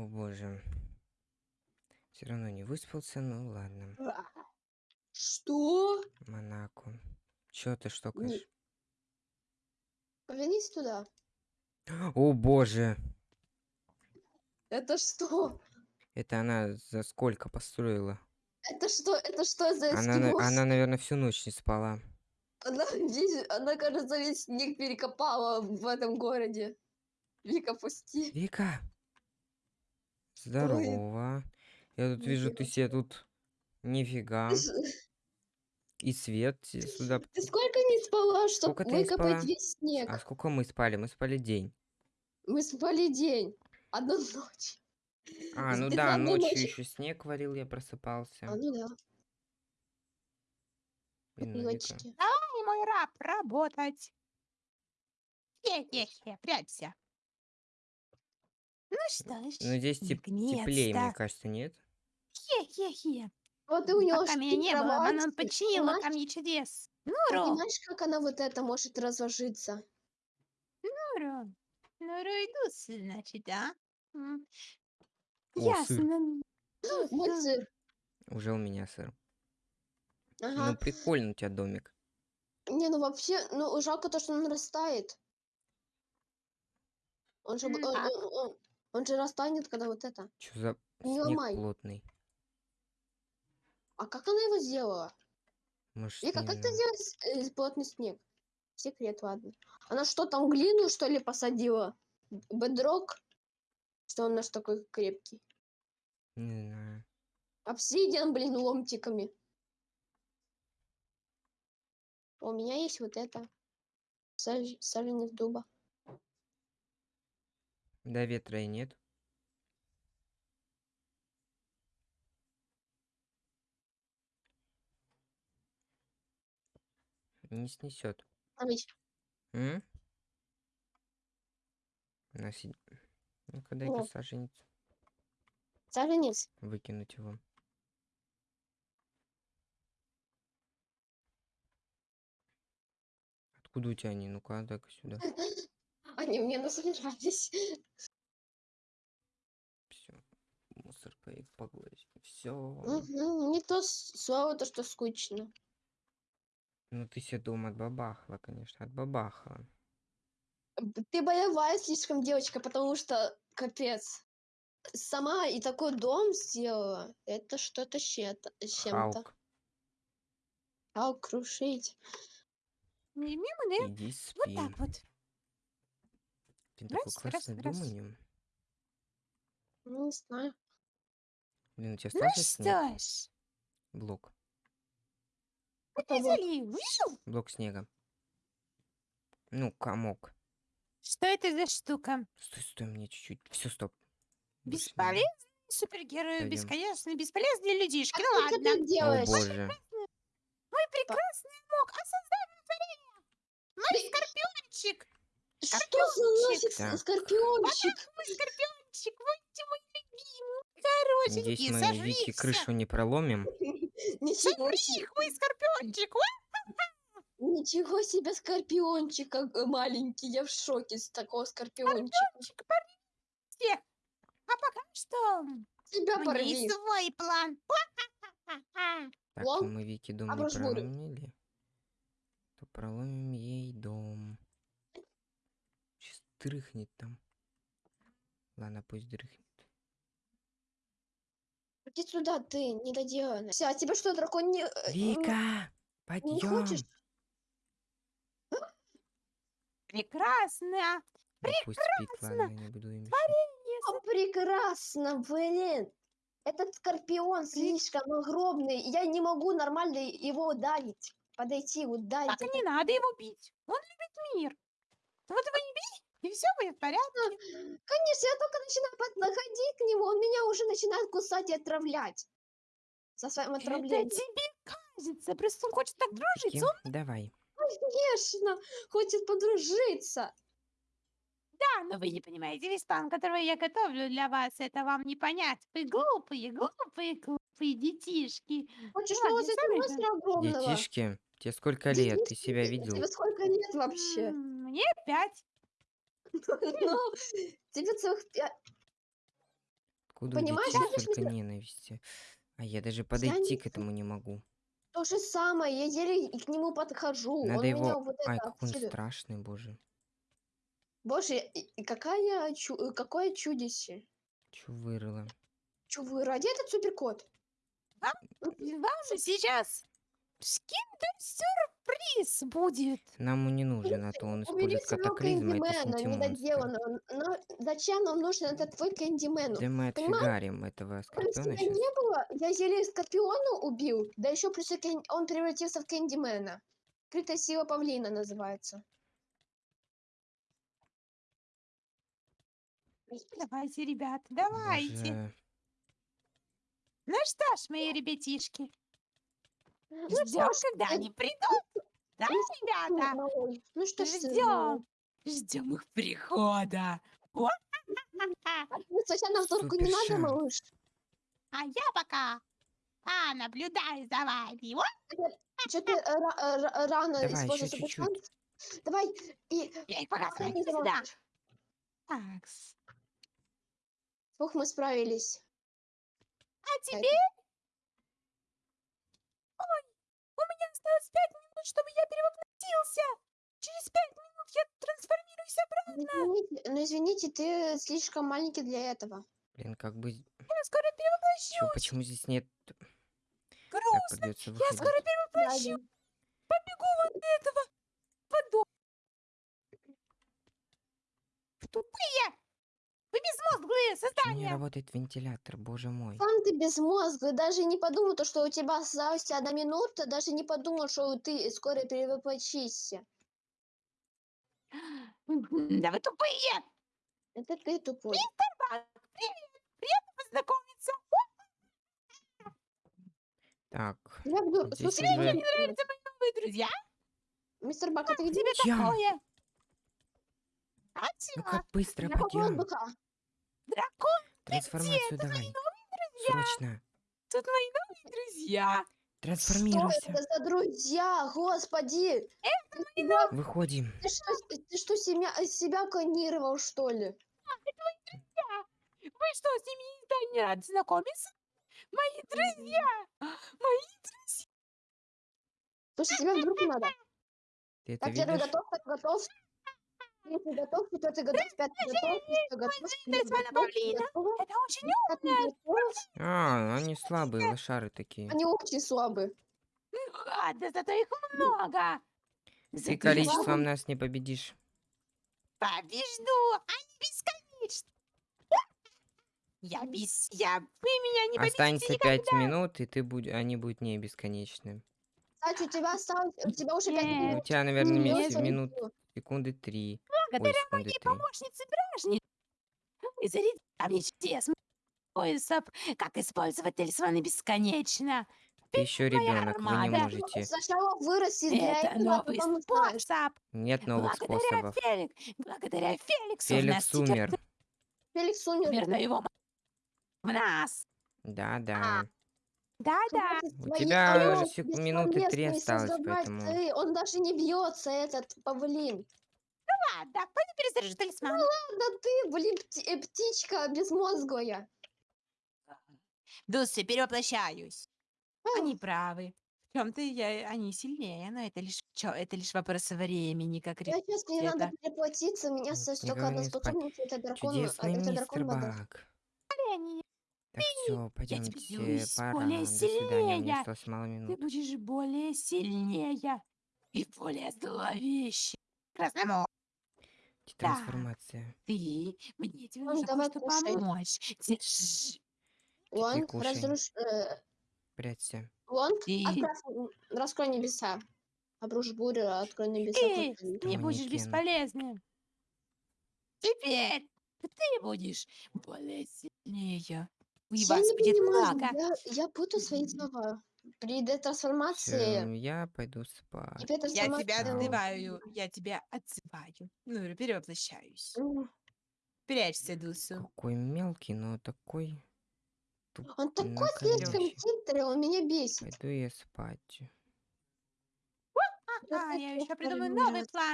О боже. Все равно не выспался, ну ладно. Что? Монако. Чё ты штокаешь? Повернись туда. О боже. Это что? Это она за сколько построила? Это что? Это что за Она, она, наверное, всю ночь не спала. Она, весь- она, кажется, весь снег перекопала в этом городе. Вика, пусти. Вика! Здорово. Я тут вижу, ты себе тут... Нифига. И свет сюда... ты сколько не спала, чтобы выкопать спала? весь снег? А сколько мы спали? Мы спали день. Мы спали день. Одну ночь. А, ну да, ночью ночь- еще снег варил, я просыпался. А, ну да. Блин, ну, Вика. Ночки. Ай, мой раб, работать. Хе-хе-хе, прячься. Ну что ж, Ну здесь теп- теплее, мне наконец-то. кажется, нет? Хе-хе-хе. Вот и у него Пока меня не было, она ты починила понимаешь? ко мне чудес. Ты Нуру, понимаешь, как она вот это может разложиться? Нуру. Нуру иду, значит, да? М, О, сыр. Ясно. Вот сыр. Уже у меня сыр. Ага. Ну прикольно у тебя домик. Не, ну вообще, ну жалко то, что он растает. Он же, б- М, он, так. он- он- он же растанет, когда вот это. Что за Не снег ломай. плотный? А как она его сделала? Может, Вика, как ты знаю. сделала с- э, плотный снег? Секрет, ладно. Она что, там глину, что ли, посадила? Бедрок? Что он наш такой крепкий? Не знаю. Обсидиан, блин, ломтиками. У меня есть вот это. Саж- Саженец дуба. Да ветра и нет. Не снесет. М? На си- Ну-ка дай-ка О. саженец. саженец. Выкинуть его. Откуда у тебя они? Ну-ка, дай-ка сюда. Они мне насобирались. Все. Мусор по- погладить. Все. Мгм, Не то слово, то, что скучно. Ну ты себе дом отбабахала, конечно. Отбабахала. Б- Ты боевая слишком девочка, потому что капец. Сама и такой дом сделала. Это что-то с чем-то. Халк, А крушить. Не мимо, да? иди Вот так вот. Такой Раз, раз, у раз. нем. Ну, Не знаю. Блин, у тебя Ну остался снег? что ж, Блок. определили. Вышел? Блок снега. Ну, комок. Что это за штука? Стой, стой, мне чуть-чуть. Все, стоп. Больше не Бесполезный супергерой, Пойдем. бесконечно бесполезные людишки. А Ну как ты ладно. так. О делаешь? боже. Мой прекрасный мог, а создание творения. Мой скорпиончик. Что за нафиг Так. скорпиончик? Мой скорпиончик, будьте мой любимый. Коротенький, Надеюсь, мы Вики крышу не проломим. Ничего себе. мой скорпиончик. Ничего себе скорпиончик маленький. Я в шоке с такого скорпиончика. Скорпиончик, порви. А пока что Тебя меня порви. свой план. Так, Лом, мы Вики дом а не проломили. То проломим ей дом. Дрыхнет там. Ладно, пусть дрыхнет. Иди сюда, ты недоделанная. Все, а тебе что, дракон не... э, не- Вика! Не Подъем! хочешь? Прекрасно. Ну, пусть спит, ладно, не буду им мешать. О, прекрасно, блин. Этот скорпион слишком огромный. Я не могу нормально его ударить. Подойти, ударить. Так это- не надо его бить. Он любит мир. Вот его не бей, и все будет в порядке. Конечно, я только начинаю подходить к нему, он меня уже начинает кусать и отравлять. Со своим Это отравлением. тебе кажется. Просто он хочет так дружить. Он давай. Конечно, хочет подружиться. Да, но вы не понимаете, весь план, который я готовлю для вас, это вам не понять. Вы глупые, глупые, глупые детишки. Хочешь Ладно, нового сами монстра огромного? Детишки, тебе сколько лет? Ты себя видел? Тебе сколько лет вообще? Мне пять. Ну, тебе целых пять. Откуда Понимаешь, у я даже столько не- ненависти? А я даже подойти к этому не могу. То же самое, я еле и к нему подхожу. Надо он меня его... вот Ай, это какой он страшный, боже. Боже, и- и какая чу- э, какое чудище. Чё вырыло? Чё вы, ради этот суперкот? Вам же сейчас киндер-сюрприз будет. Нам не нужен, а то он использует катаклизм, а это Кэндимена, синтимонстр. недоделанного. Но зачем нам нужен этот твой Кэндимен? Да мы Понимаешь? отфигарим этого Если скорпиона тебя сейчас. не было, я еле Скорпиона убил, да еще плюс и Кэн- он превратился в Кэндимена. Скрытая сила павлина называется. Давайте, ребята, давайте. Боже. Ну что ж, мои ребятишки, Ну ждем, что ж, когда э, они придут. Да, ну ребята? малой, Ну что ж Ждем. Ждем их прихода. Уа-ха-ха-ха. Ну, Случайно в топку не надо, малыш? А я пока а, наблюдаю за вами. Уа! Что ты э, ра- ра- рано ещё чуть-чуть. Давай, и... Я их пока Давай, не сюда. забывай. Так, Ох, мы справились. а теперь... Ой, у меня осталось пять минут, чтобы я перевоплотился. Через пять минут я трансформируюсь обратно. Извините, но извините, ты слишком маленький для этого. Блин, как бы... Я скоро Чё, перевоплощусь. почему здесь нет... Грустно. Я скоро перевоплощусь. Побегу вот этого подо... Тупые! Вы безмозглые не создания! работает вентилятор, боже мой? Сам ты безмозглый, даже не подумал, то, что у тебя осталась одна минута, даже не подумал, что ты скоро перевоплотишься. Да вы тупые! Это ты тупой. Бак, привет! Приятно познакомиться! Так, Я буду... Здесь Слушай, уже- мне Нравятся мои новые друзья? мистер Бак, а ты где? Тебе Я. такое? А ну как быстро пойдем. Дракон, Трансформацию давай. Срочно. тут мои новые друзья. Что Трансформируйся. это за друзья? Господи! Ты, себя- Выходим. ты что, ты что себя, себя клонировал, что ли? Вы что, с ними никогда не рады знакомиться? Мои друзья! Мои друзья! Слушай, тебе вдруг надо. Ты это Так, первый готов, так готов. Третий готов, четвертый готов, пятый готов, шестой готов, седьмой Это очень готов. А, они слабые, лошары такие. Они очень слабые. Ну ладно, зато их много. Ты количеством нас не победишь. Побежду! Они бесконечны! Я без... Я... Вы меня не победите Останется пять минут, и ты будь... они будут не бесконечны. Кстати, у тебя осталось, у тебя уже пять Нет. У минут. тебя, наверное, минут, было. секунды три. Благодаря моей три. помощнице Бражни вы зарядили мне чудес поясов, как использовать талисманы бесконечно. Ты еще ребенок, вы не можете. Сначала вырасти для Это этого, а новый способ. Нет новых Благодаря способов. Фелик... Благодаря Феликсу у Феликс теперь умер. Феликс умер. Умер, но его в нас. Да, да. Да-да. У тебя уже сек- минуты три осталось, поэтому- ты. Он даже не бьется, этот павлин. Ладно, пойду перезаряжу талисман. Да ты, блин, пти- э, птичка безмозглая. Дусы, перевоплощаюсь. А, Они правы. В чем-то я, они сильнее, но это лишь, чё, это лишь вопрос времени, как Я сейчас мне это. надо переплатиться, меня не только одна способность, это дракон, Чудесный это мистер дракон вода. Баг. растение. Так, все, пойдемте, пора. более До свидания, мне сильнее. осталось мало Ты минут. будешь более сильнее и более зловещий. Красному, Трансформация. ты, мне тебе Ладно, нужно давай помочь. Держи. Кушай. разруш... э, Прячься. Вон, Ты, отправь, раскрой небеса. Обрушь бурю, открой небеса. ты и- не будешь бесполезным. Теперь ты будешь более сильнее. И Я вас не будет понимаю, много. я, я путаю свои слова. При детрансформации... Всё, я пойду спать. Я тебя детрансформации- отзываю, я тебя отзываю. Ну, перевоплощаюсь. М, Прячься, Дусу. Какой мелкий, но такой... Он такой слишком накалёщий. хитрый, он меня бесит. Пойду я спать. А, я еще придумаю новый план.